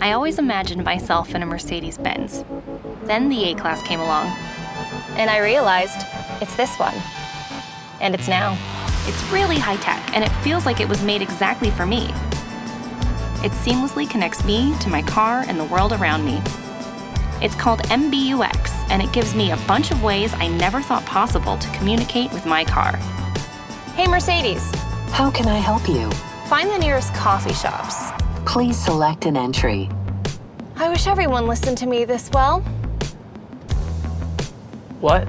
I always imagined myself in a Mercedes Benz. Then the A Class came along, and I realized it's this one. And it's now. It's really high tech, and it feels like it was made exactly for me. It seamlessly connects me to my car and the world around me. It's called MBUX, and it gives me a bunch of ways I never thought possible to communicate with my car. Hey, Mercedes, How can I help you? find the nearest coffee shops. Please select an entry. I wish everyone listened to me this well. What?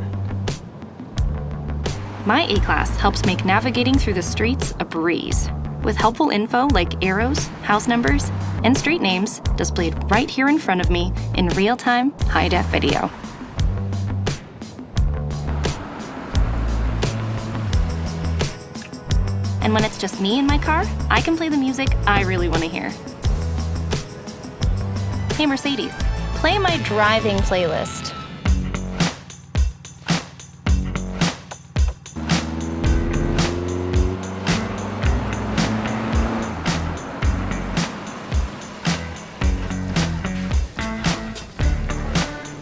My A-Class helps make navigating through the streets a breeze. With helpful info like arrows, house numbers, and street names displayed right here in front of me in real-time, high-def video. And when it's just me in my car, I can play the music I really want to hear. Hey Mercedes, play my driving playlist.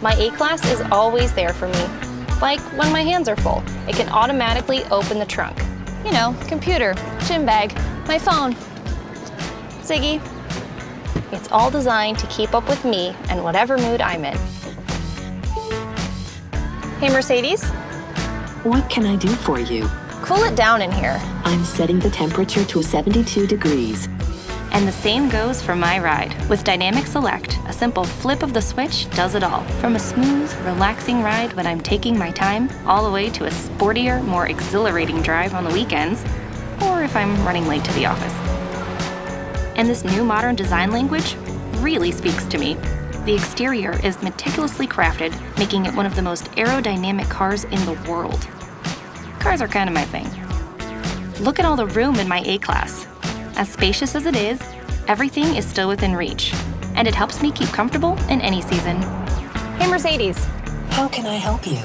My A-Class is always there for me. Like when my hands are full, it can automatically open the trunk. You know, computer, gym bag, my phone. Ziggy. It's all designed to keep up with me and whatever mood I'm in. Hey Mercedes, What can I do for you? cool it down in here. I'm setting the temperature to 72 degrees. And the same goes for my ride. With Dynamic Select, a simple flip of the switch does it all. From a smooth, relaxing ride when I'm taking my time, all the way to a sportier, more exhilarating drive on the weekends, or if I'm running late to the office. And this new modern design language really speaks to me. The exterior is meticulously crafted, making it one of the most aerodynamic cars in the world. Cars are kind of my thing. Look at all the room in my A-Class. As spacious as it is, everything is still within reach, and it helps me keep comfortable in any season. Hey Mercedes, How can I help you?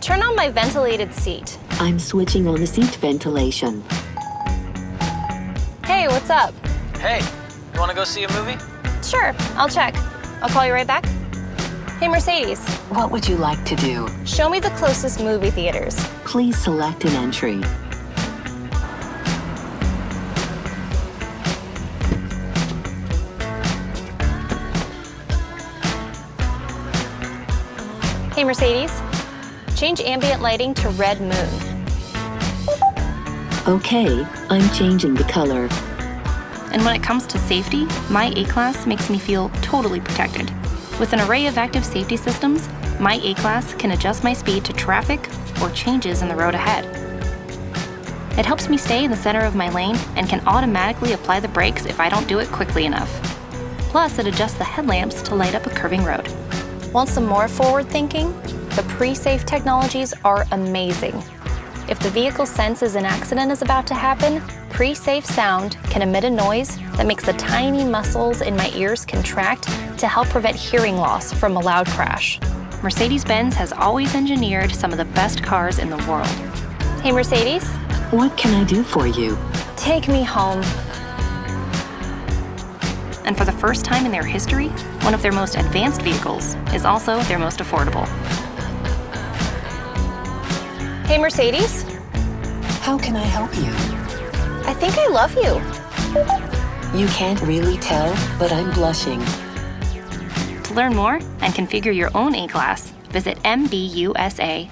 turn on my ventilated seat. I'm switching on the seat ventilation. Hey, what's up? Hey, you want to go see a movie? Sure, I'll check. I'll call you right back. Hey Mercedes, What would you like to do? show me the closest movie theaters. Please select an entry. Hey Mercedes, change ambient lighting to red moon. Okay, I'm changing the color. And when it comes to safety, my A-Class makes me feel totally protected. With an array of active safety systems, my A-Class can adjust my speed to traffic or changes in the road ahead. It helps me stay in the center of my lane and can automatically apply the brakes if I don't do it quickly enough. Plus, it adjusts the headlamps to light up a curving road. Want some more forward thinking? The pre-safe technologies are amazing. If the vehicle senses an accident is about to happen, pre-safe sound can emit a noise that makes the tiny muscles in my ears contract to help prevent hearing loss from a loud crash. Mercedes-Benz has always engineered some of the best cars in the world. Hey Mercedes, What can I do for you? take me home. And for the first time in their history, one of their most advanced vehicles is also their most affordable. Hey Mercedes, How can I help you? I think I love you. You can't really tell, but I'm blushing. To learn more and configure your own A-Class, visit mbusa.com.